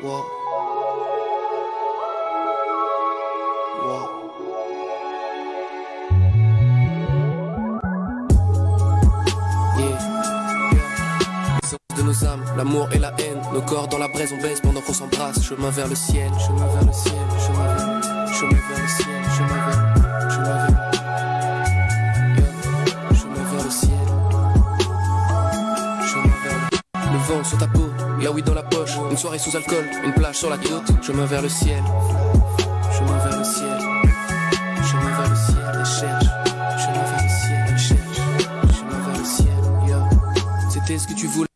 Wow. De nos âmes, l'amour et la haine, nos corps dans la braise, on baisse pendant qu'on s'embrasse. Chemin vers le ciel, chemin vers le ciel, chemin vers, chemin vers le ciel, chemin vers, sur ta peau, là oui dans la poche, une soirée sous alcool, une plage sur la côte, chemin vers le ciel, chemin vers le ciel, vers le ciel, elle cherche, chemin vers le ciel, elle cherche, chemin vers le ciel, yeah. C'était ce que tu voulais.